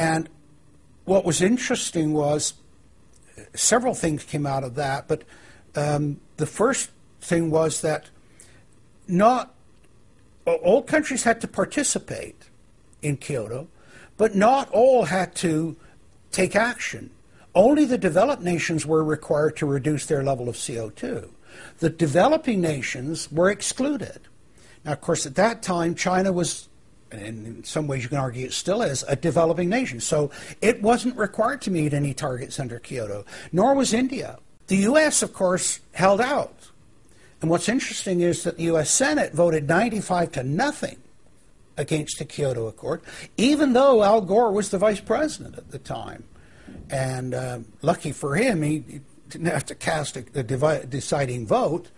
And what was interesting was several things came out of that, but um, the first thing was that not all countries had to participate in Kyoto, but not all had to take action. Only the developed nations were required to reduce their level of CO2. The developing nations were excluded. Now, of course, at that time, China was, and in some ways you can argue it still is, a developing nation. So it wasn't required to meet any targets under Kyoto, nor was India. The U.S., of course, held out. And what's interesting is that the U.S. Senate voted 95 to nothing against the Kyoto Accord, even though Al Gore was the vice president at the time. And uh, lucky for him, he didn't have to cast a, a deciding vote.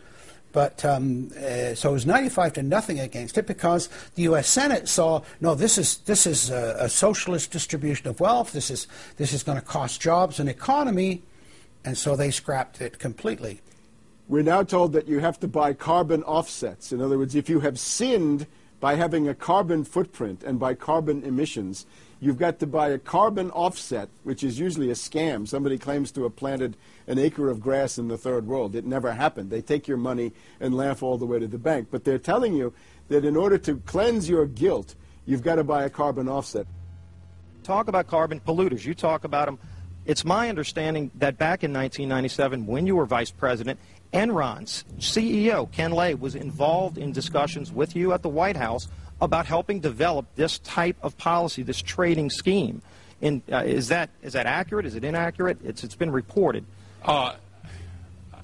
But um, uh, so it was 95 to nothing against it because the U.S. Senate saw no, this is this is a, a socialist distribution of wealth. This is this is going to cost jobs and economy, and so they scrapped it completely. We're now told that you have to buy carbon offsets. In other words, if you have sinned by having a carbon footprint and by carbon emissions, you've got to buy a carbon offset, which is usually a scam. Somebody claims to have planted an acre of grass in the third world. It never happened. They take your money and laugh all the way to the bank. But they're telling you that in order to cleanse your guilt, you've got to buy a carbon offset. Talk about carbon polluters. You talk about them. It's my understanding that back in 1997, when you were vice president, Enron's CEO, Ken Lay, was involved in discussions with you at the White House about helping develop this type of policy, this trading scheme. In, uh, is, that, is that accurate? Is it inaccurate? It's, it's been reported. Uh,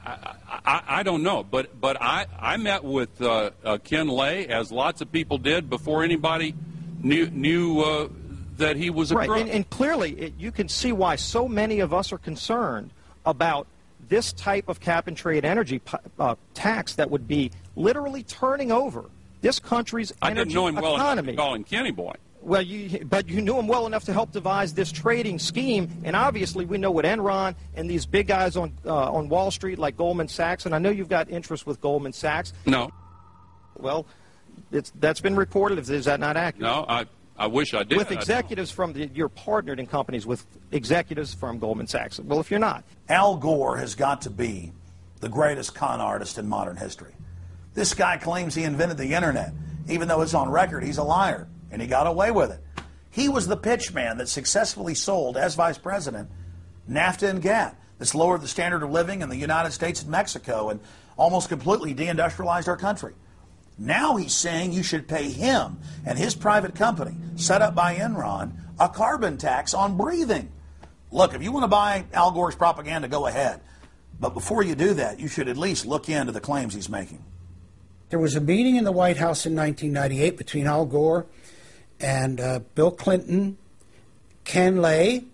I, I, I, don't know, but, but I, I met with uh, uh Ken Lay, as lots of people did, before anybody knew, knew uh, that he was a right. crook. And, and clearly, it, you can see why so many of us are concerned about this type of cap and trade energy uh, tax that would be literally turning over this country's I energy didn't know him well economy. enough to call him Kenny Boy. Well, you, but you knew him well enough to help devise this trading scheme, and obviously we know what Enron and these big guys on uh, on Wall Street like Goldman Sachs, and I know you've got interest with Goldman Sachs. No. Well, it's that's been reported. Is that not accurate? No, I I wish I did. With executives from the, you're partnered in companies with executives from Goldman Sachs. Well, if you're not. Al Gore has got to be the greatest con artist in modern history. This guy claims he invented the internet, even though it's on record he's a liar, and he got away with it. He was the pitchman that successfully sold, as vice president, NAFTA and GATT. That's lowered the standard of living in the United States and Mexico and almost completely deindustrialized our country. Now he's saying you should pay him and his private company, set up by Enron, a carbon tax on breathing. Look, if you want to buy Al Gore's propaganda, go ahead. But before you do that, you should at least look into the claims he's making. There was a meeting in the White House in 1998 between Al Gore and uh, Bill Clinton, Ken Lay,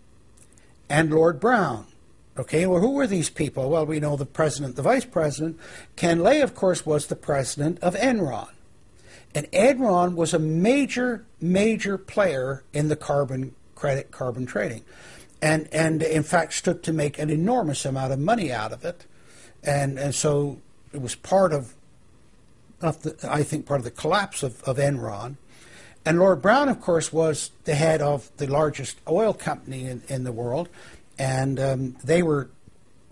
and Lord Browne. Okay, well, who were these people? Well, we know the president, the vice president. Ken Lay, of course, was the president of Enron. And Enron was a major, major player in the carbon credit, carbon trading. And, and in fact, stood to make an enormous amount of money out of it. And, and so it was part of, of the, I think, part of the collapse of, of Enron. And Lord Browne, of course, was the head of the largest oil company in, in the world and um, they were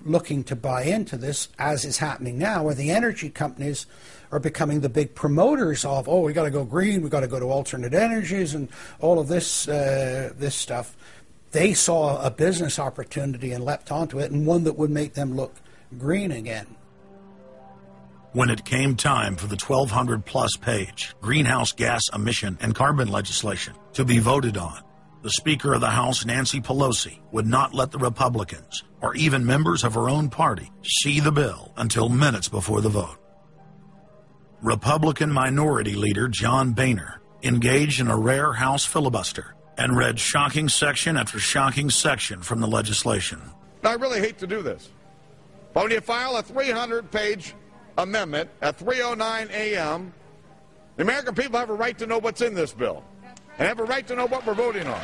looking to buy into this, as is happening now, where the energy companies are becoming the big promoters of, oh, we got to go green, we got to go to alternate energies, and all of this uh, this stuff. They saw a business opportunity and leapt onto it, and one that would make them look green again. When it came time for the 1200 plus page greenhouse gas emission and carbon legislation to be voted on, the Speaker of the House, Nancy Pelosi, would not let the Republicans, or even members of her own party, see the bill until minutes before the vote. Republican Minority Leader John Boehner engaged in a rare House filibuster and read shocking section after shocking section from the legislation. I really hate to do this, but when you file a 300-page amendment at 3.09 a.m., the American people have a right to know what's in this bill and have a right to know what we're voting on.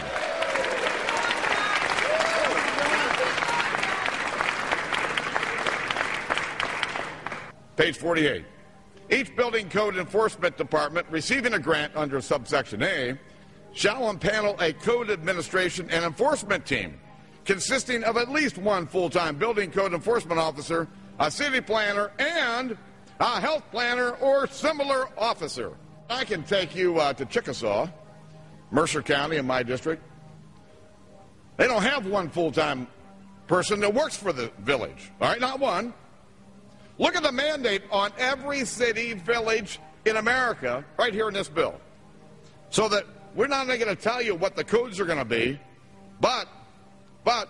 Page 48. Each building code enforcement department receiving a grant under subsection A shall impanel a code administration and enforcement team consisting of at least one full time building code enforcement officer, a city planner, and a health planner or similar officer. I can take you uh, to Chickasaw, Mercer County in my district. They don't have one full time person that works for the village. All right, not one. Look at the mandate on every city, village in America right here in this bill. So that we're not only going to tell you what the codes are going to be, but but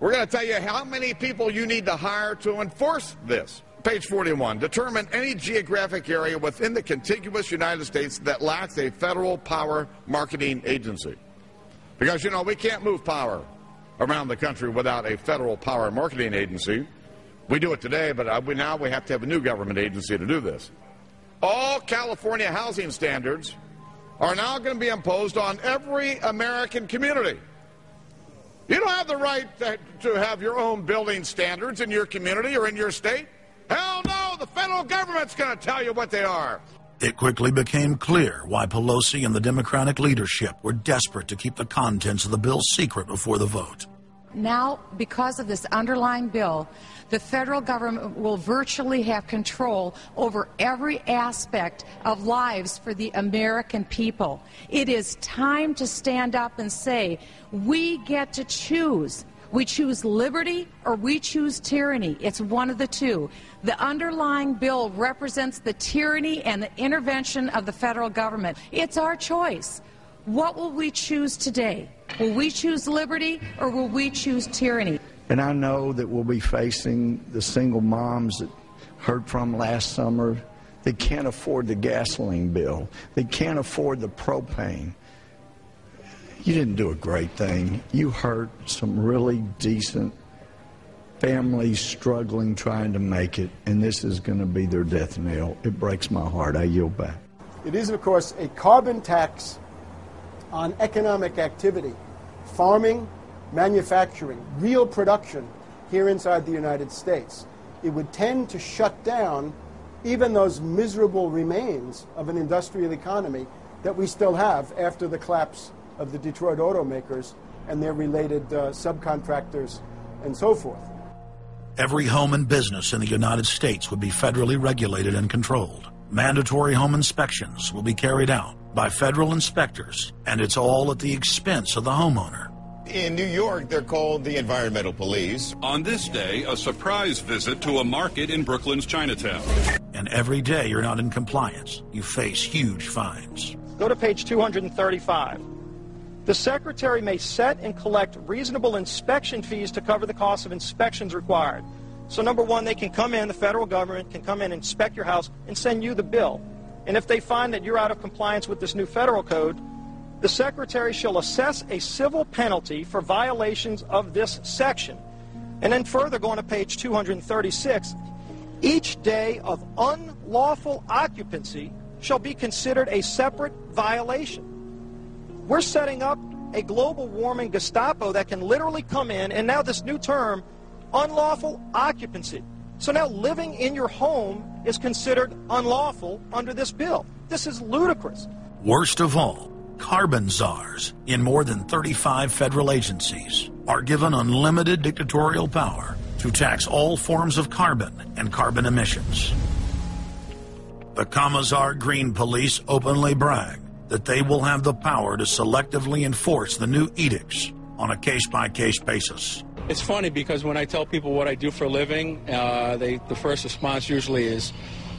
we're going to tell you how many people you need to hire to enforce this. Page 41. Determine any geographic area within the contiguous United States that lacks a federal power marketing agency. Because, you know, we can't move power around the country without a federal power marketing agency. We do it today, but uh, we, now we have to have a new government agency to do this. All California housing standards are now going to be imposed on every American community. You don't have the right to, to have your own building standards in your community or in your state. Hell no, the federal government's going to tell you what they are. It quickly became clear why Pelosi and the Democratic leadership were desperate to keep the contents of the bill secret before the vote. Now, because of this underlying bill, the federal government will virtually have control over every aspect of lives for the American people. It is time to stand up and say, we get to choose. We choose liberty or we choose tyranny. It's one of the two. The underlying bill represents the tyranny and the intervention of the federal government. It's our choice. What will we choose today? Will we choose liberty or will we choose tyranny? And I know that we'll be facing the single moms that heard from last summer. They can't afford the gasoline bill. They can't afford the propane. You didn't do a great thing. You hurt some really decent families struggling trying to make it, and this is going to be their death knell. It breaks my heart. I yield back. It is, of course, a carbon tax on economic activity, farming, manufacturing, real production here inside the United States. It would tend to shut down even those miserable remains of an industrial economy that we still have after the collapse of the Detroit automakers and their related uh, subcontractors and so forth. Every home and business in the United States would be federally regulated and controlled. Mandatory home inspections will be carried out by federal inspectors, and it's all at the expense of the homeowner. In New York, they're called the environmental police. On this day, a surprise visit to a market in Brooklyn's Chinatown. And every day you're not in compliance, you face huge fines. Go to page 235. The Secretary may set and collect reasonable inspection fees to cover the cost of inspections required. So, number one, they can come in, the federal government can come in, inspect your house, and send you the bill. And if they find that you're out of compliance with this new federal code, the Secretary shall assess a civil penalty for violations of this section. And then further, going to page 236, each day of unlawful occupancy shall be considered a separate violation. We're setting up a global warming Gestapo that can literally come in, and now this new term, unlawful occupancy. So now living in your home is considered unlawful under this bill. This is ludicrous. Worst of all, carbon czars in more than 35 federal agencies are given unlimited dictatorial power to tax all forms of carbon and carbon emissions. The Commissar Green Police openly brag that they will have the power to selectively enforce the new edicts on a case by case basis. It's funny because when I tell people what I do for a living, uh, they, the first response usually is,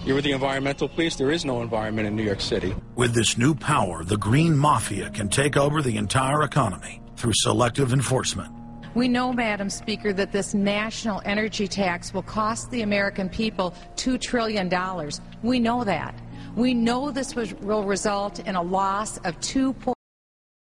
You're with the environmental police? There is no environment in New York City. With this new power, the Green Mafia can take over the entire economy through selective enforcement. We know, Madam Speaker, that this national energy tax will cost the American people $2 trillion. We know that. We know this will result in a loss of 2.